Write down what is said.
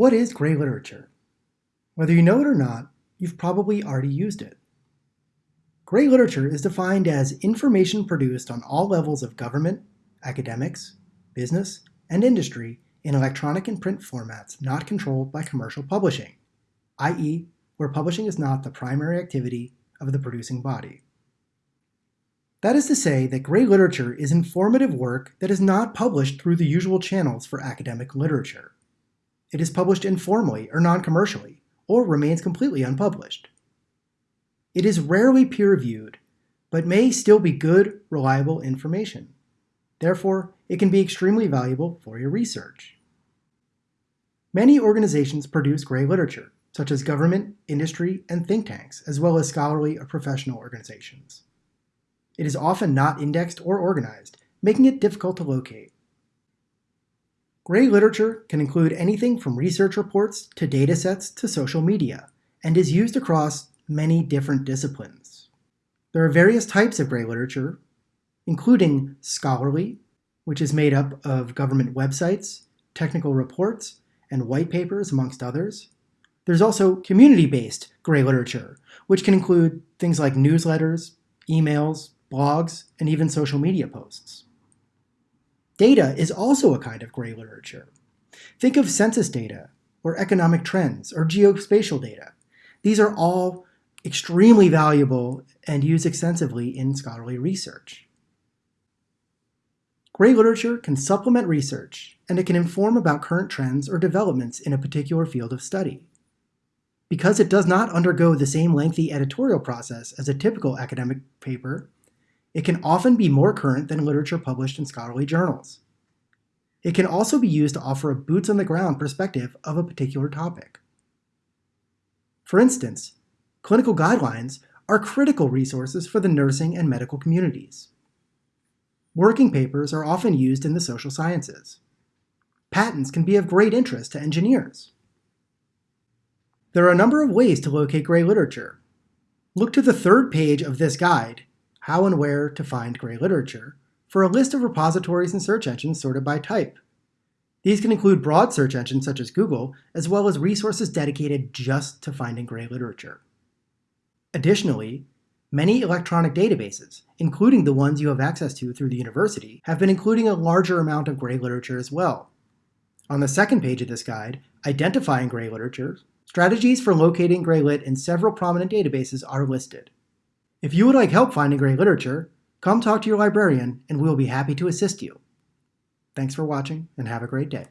What is gray literature? Whether you know it or not, you've probably already used it. Gray literature is defined as information produced on all levels of government, academics, business, and industry in electronic and print formats not controlled by commercial publishing, i.e., where publishing is not the primary activity of the producing body. That is to say that gray literature is informative work that is not published through the usual channels for academic literature. It is published informally or non-commercially, or remains completely unpublished. It is rarely peer-reviewed, but may still be good, reliable information. Therefore, it can be extremely valuable for your research. Many organizations produce gray literature, such as government, industry, and think tanks, as well as scholarly or professional organizations. It is often not indexed or organized, making it difficult to locate. Gray literature can include anything from research reports to datasets to social media, and is used across many different disciplines. There are various types of gray literature, including scholarly, which is made up of government websites, technical reports, and white papers, amongst others. There's also community-based gray literature, which can include things like newsletters, emails, blogs, and even social media posts. Data is also a kind of gray literature. Think of census data, or economic trends, or geospatial data. These are all extremely valuable and used extensively in scholarly research. Gray literature can supplement research, and it can inform about current trends or developments in a particular field of study. Because it does not undergo the same lengthy editorial process as a typical academic paper, it can often be more current than literature published in scholarly journals. It can also be used to offer a boots-on-the-ground perspective of a particular topic. For instance, clinical guidelines are critical resources for the nursing and medical communities. Working papers are often used in the social sciences. Patents can be of great interest to engineers. There are a number of ways to locate gray literature. Look to the third page of this guide how and where to find gray literature, for a list of repositories and search engines sorted by type. These can include broad search engines such as Google, as well as resources dedicated just to finding gray literature. Additionally, many electronic databases, including the ones you have access to through the university, have been including a larger amount of gray literature as well. On the second page of this guide, Identifying Gray Literature, strategies for locating gray lit in several prominent databases are listed. If you would like help finding gray literature, come talk to your librarian and we will be happy to assist you. Thanks for watching and have a great day.